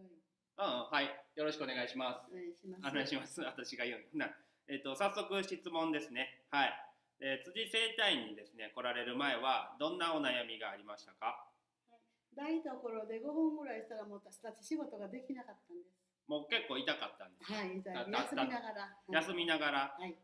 う。うん、はい。よろしくお願いします。お願いします。お願いします。私が言うな。えっ、と、早速質問ですね。はい。えー辻整体院にですね、来られる前は、どんなお悩みがありましたか？台所で5分ぐらいしたらもう私たち仕事ができなかったんです。もう結構痛かったんです。はい、た休みながら。はい休みながら、はい。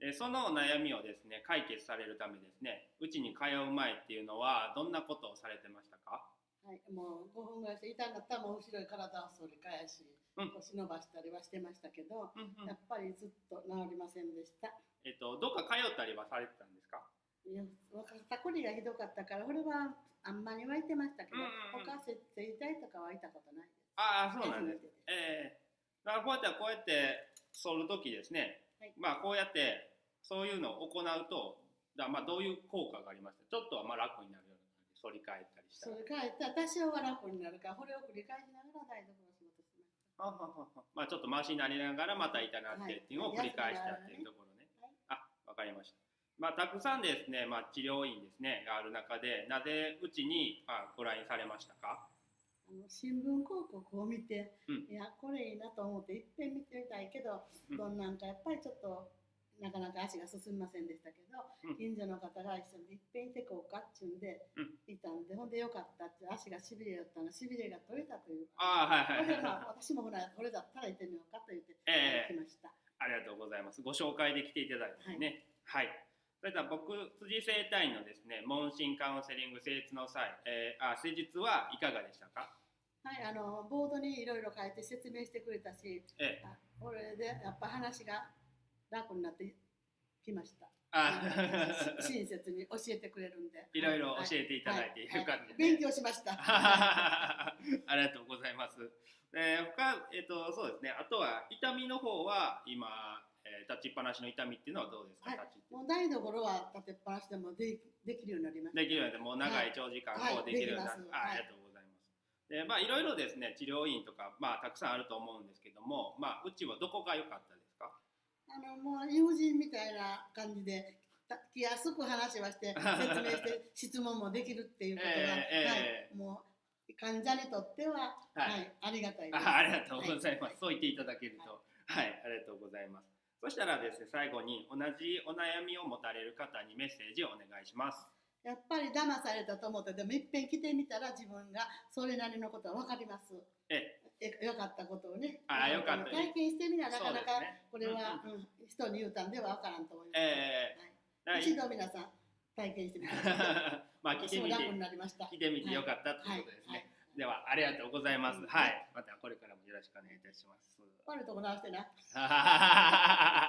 えーそのお悩みをですね、解決されるためですね、うちに通う前っていうのは、どんなことをされてましたか？はい、もう5分ぐらいして痛かったらもう後ろに体を反り返し、うん。腰伸ばしたりはしてましたけど、うんうん。やっぱりずっと治りませんでした。えっ、と、どっか通ったりはされてたんですか？いや肩こりがひどかったから、これはあんまり湧いてましたけど、うんうんうん。他設定痛いとかは痛ことないです。ああ、そうなんです。ですえー、だからこうやってこうやって反るときですね、はい。まあこうやってそういうのを行うと、だまあどういう効果がありました？ちょっとはまあ楽になる反り返ったりしたら。それから多少は楽になるから、これを繰り返しながら台所の仕事しました。ははははまあちょっと回しになりながらまた痛なってっていうのを繰り返したっていうところね。はいあ、わかりました。まあたくさんですね、まあ治療院ですね、がある中で、なぜうちにまあご来院されましたかあの新聞広告を見て、うんいやこれいいなと思っていっぺん見てみたいけど、どんなんかやっぱりちょっとなかなか足が進みませんでしたけど、うん近所の方が一緒にいっぺんいてこうかっちゅうんで、うんいたんでほんでよかったって足がしびれだったのしびれが取れたというああ、はいはいはい私もほらこれだったら行ってみようかと言って、ええ来ましたありがとうございます。ご紹介で来ていただいてね。はい。それでは僕、辻整体院のですね、問診カウンセリング施術の際、えー、あ、施術はいかがでしたか？はいあのボードにいろいろ書いて説明してくれたしええ。あこれでやっぱ話が楽になってきました。あし 親切に教えてくれるんで。いろいろは教えていただいて、はよかったです、勉強しました。ありがとうございます。えー、他、えっ、と、そうですね。あとは、痛みの方は、今、えー立ちっぱなしの痛みっていうのはどうですか、はい。もう台所は立てっぱなしでもでできるようになりました。できるようになって、もう長い長時間はい。こうできるようになる、はいはい。あありがとうございます。で、まあ、いろいろですね、治療院とか、まあ、たくさんあると思うんですけども、まあ、うちはどこが良かったですか？あのもう友人みたいな感じでた気安く話はして 説明して質問もできるっていうことが、はい、もう患者にとっては、はいはいありがたいです。あありがとうございます、はそう言っていただけると、はい、ありがとうございます。そしたらですね、最後に同じお悩みを持たれる方にメッセージをお願いします。やっぱり騙されたと思ってでもいっぺん来てみたら自分がそれなりのことは分かります。ええよかったことをね。あよかった体験してみななかなかこれは、うんうん人に言うたんでは分からんと思います。えはい、ー一度皆さん体験してみて。まあ、来てみて、そう楽になりました。来てみてよかったということですね。はいはいでは、ありがとうございます。うんはい、またこれからもよろしくお願いいたします。悪いとこ直してな。